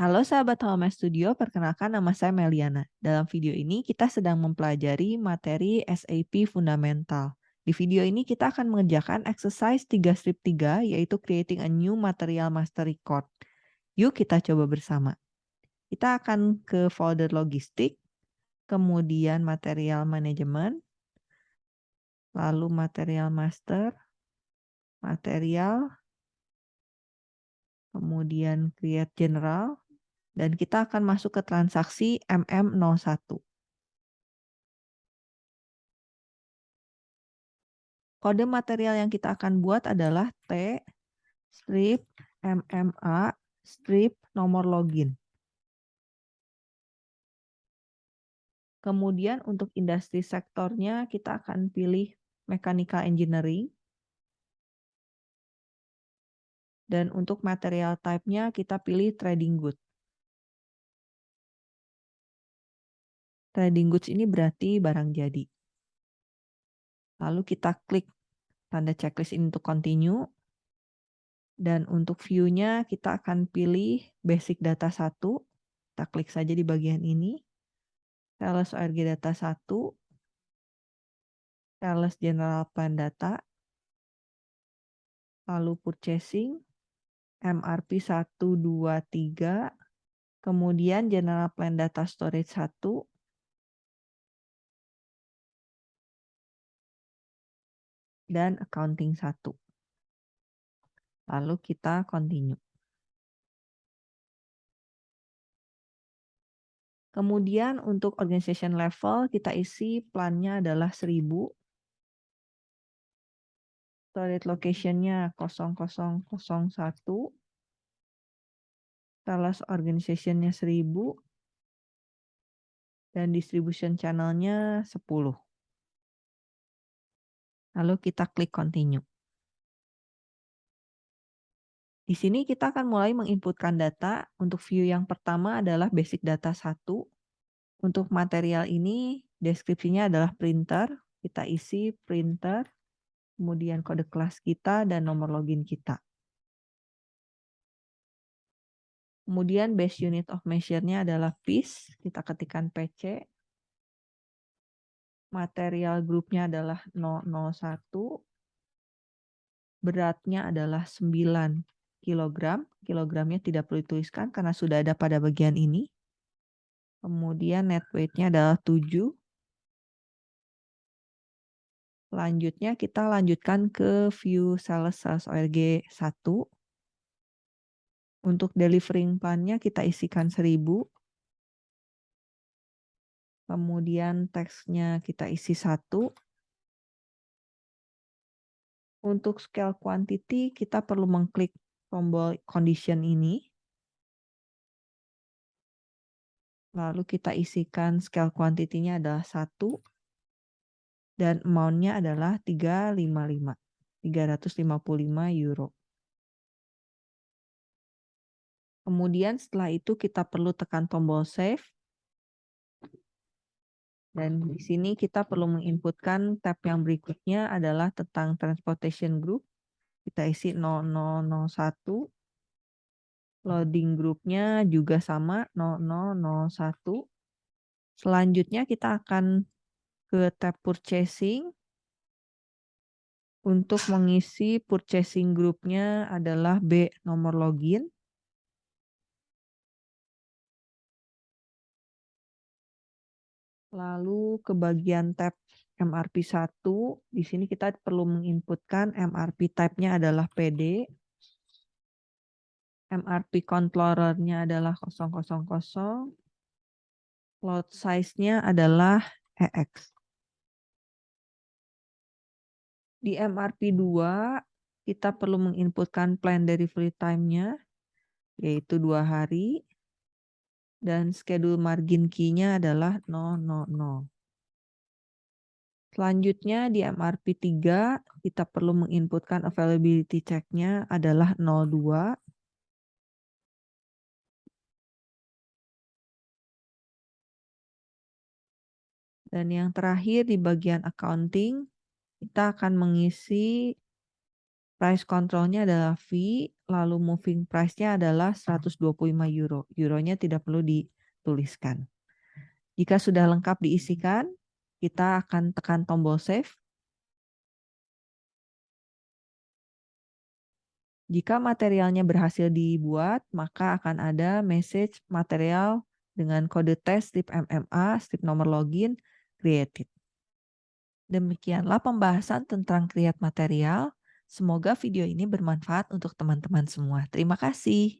Halo sahabat Home Studio, perkenalkan nama saya Meliana. Dalam video ini kita sedang mempelajari materi SAP Fundamental. Di video ini kita akan mengerjakan exercise 3 strip 3 yaitu creating a new material master record. Yuk kita coba bersama. Kita akan ke folder logistik, kemudian material management, lalu material master, material, kemudian create general, dan kita akan masuk ke transaksi MM01. Kode material yang kita akan buat adalah T strip MMA strip nomor login. Kemudian untuk industri sektornya kita akan pilih mechanical engineering. Dan untuk material type-nya kita pilih trading good. Trading goods ini berarti barang jadi. Lalu kita klik tanda checklist ini untuk continue. Dan untuk view-nya kita akan pilih basic data 1. Kita klik saja di bagian ini. Sales ORG data 1. Sales general plan data. Lalu purchasing. MRP 1, 2, 3, kemudian General Plan Data Storage 1, dan Accounting 1. Lalu kita continue. Kemudian untuk organization level kita isi plannya adalah 1000 storage location-nya 0001, sales organization-nya 1000, dan distribution channel-nya 10. Lalu kita klik continue. Di sini kita akan mulai menginputkan data. Untuk view yang pertama adalah basic data 1. Untuk material ini deskripsinya adalah printer. Kita isi printer kemudian kode kelas kita, dan nomor login kita. Kemudian base unit of measure-nya adalah piece, kita ketikkan PC. Material grupnya adalah 001. Beratnya adalah 9 kg. Kilogramnya tidak perlu dituliskan karena sudah ada pada bagian ini. Kemudian net weight-nya adalah 7. Selanjutnya kita lanjutkan ke view sales sales ORG 1. Untuk delivering plan-nya kita isikan 1000. Kemudian teksnya kita isi satu. Untuk scale quantity kita perlu mengklik tombol condition ini. Lalu kita isikan scale quantity-nya adalah satu dan amount-nya adalah 355. 355 euro. Kemudian setelah itu kita perlu tekan tombol save. Dan di sini kita perlu menginputkan tab yang berikutnya adalah tentang transportation group. Kita isi 0001. Loading groupnya juga sama 0001. Selanjutnya kita akan ke tab purchasing. Untuk mengisi purchasing grupnya adalah B nomor login. Lalu ke bagian tab MRP 1, di sini kita perlu menginputkan MRP type-nya adalah PD. MRP controller-nya adalah 000. Load size-nya adalah EX. Di MRP2, kita perlu menginputkan plan delivery time-nya, yaitu dua hari. Dan schedule margin key-nya adalah 000. Selanjutnya di MRP3, kita perlu menginputkan availability check-nya adalah 02. Dan yang terakhir di bagian accounting, kita akan mengisi Price controlnya adalah fee, lalu moving price-nya adalah 125 euro. Euronya tidak perlu dituliskan. Jika sudah lengkap diisikan, kita akan tekan tombol save. Jika materialnya berhasil dibuat, maka akan ada message material dengan kode tes strip MMA, strip nomor login, created. Demikianlah pembahasan tentang create material. Semoga video ini bermanfaat untuk teman-teman semua. Terima kasih.